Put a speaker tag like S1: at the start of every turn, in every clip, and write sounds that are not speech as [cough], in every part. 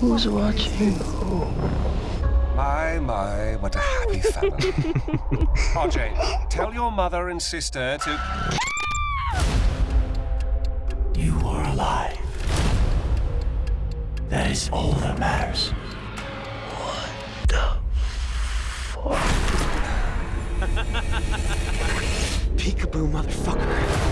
S1: Who's watching who?
S2: My, my, what a happy family. [laughs] Ajay, tell your mother and sister to...
S3: You are alive. That is all that matters.
S1: What the fuck? [laughs]
S4: Peekaboo, motherfucker.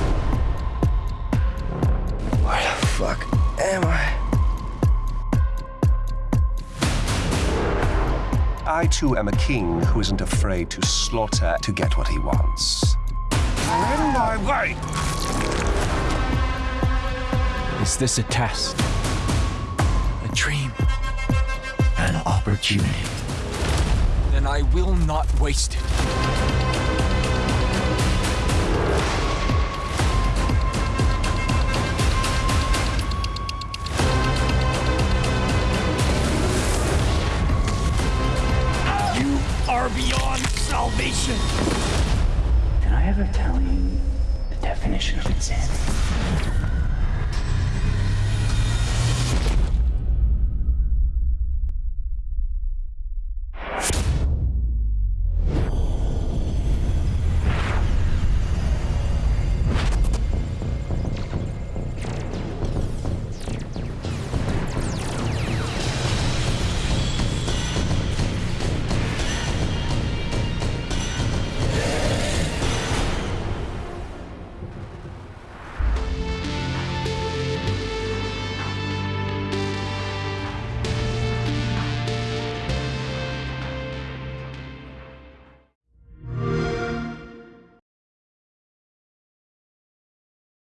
S1: I
S2: too am a king who isn't afraid to slaughter to get what he wants. I'm in my way!
S5: Is this a test? A dream?
S3: An opportunity.
S5: Then I will not waste it. Are beyond salvation.
S3: Did I ever tell you the definition of insanity?